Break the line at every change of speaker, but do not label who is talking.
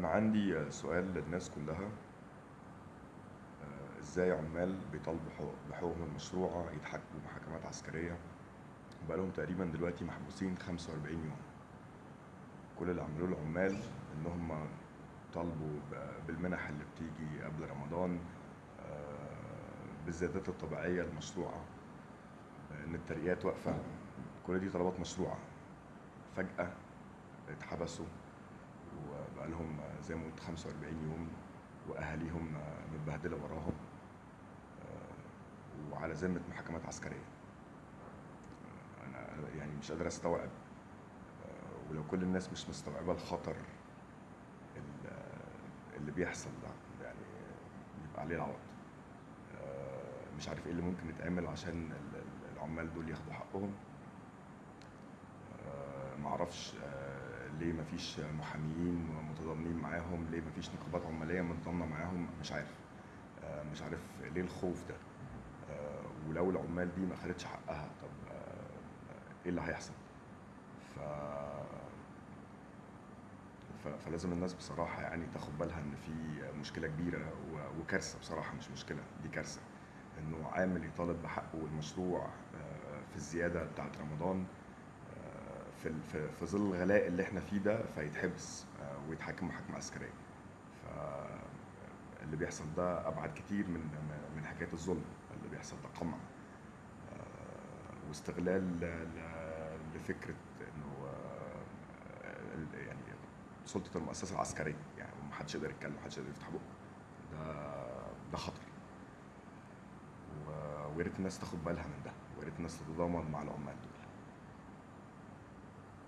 أنا عندي سؤال للناس كلها. آه، إزاي عمال بيطالبوا حقوق- بحقوقهم المشروعة يتحاكموا محاكمات عسكرية؟ بقالهم تقريبا دلوقتي محبوسين 45 يوم. كل اللي عملوه العمال إن هم طالبوا بالمنح اللي بتيجي قبل رمضان آه، بالزيادات الطبيعية المشروعة إن الترقيات واقفة. كل دي طلبات مشروعة. فجأة اتحبسوا. وبقى لهم زي ما قلت 45 يوم وأهاليهم متبهدلة وراهم آه، وعلى ذمة محاكمات عسكرية. آه، أنا يعني مش قادر أستوعب آه، ولو كل الناس مش مستوعبة الخطر ال- اللي بيحصل ده يعني يبقى عليه العوض مش عارف إيه اللي ممكن يتعمل عشان ال- ال- العمال دول ياخدوا حقهم. معرفش ليه مفيش محاميين متضامنين معاهم؟ ليه مفيش نقابات عمالية متضامنة معاهم؟ مش عارف. آه، مش عارف ليه الخوف ده. آه، ولو العمال دي ما خدتش حقها طب آه، إيه اللي هيحصل؟ ف ف- فلازم الناس بصراحة يعني تاخد بالها إن في مشكلة كبيرة و- وكارثة بصراحة مش مشكلة دي كارثة. إنه عامل يطالب بحقه المشروع في الزيادة بتاعة رمضان في في في ظل الغلاء اللي إحنا فيه ده فيتحبس آه، ويتحاكم محاكمة عسكرية. فاللي بيحصل ده أبعد كتير من من حكاية الظلم اللي بيحصل ده قمع. آه، واستغلال ل- ل- لفكرة إنه آه، يعني سلطة المؤسسة العسكرية يعني محدش يقدر يتكلم محدش يقدر يفتح بقه. ده ده خطر. ويا ريت الناس تاخد بالها من ده ويا ريت الناس تتضامن مع العمال دول.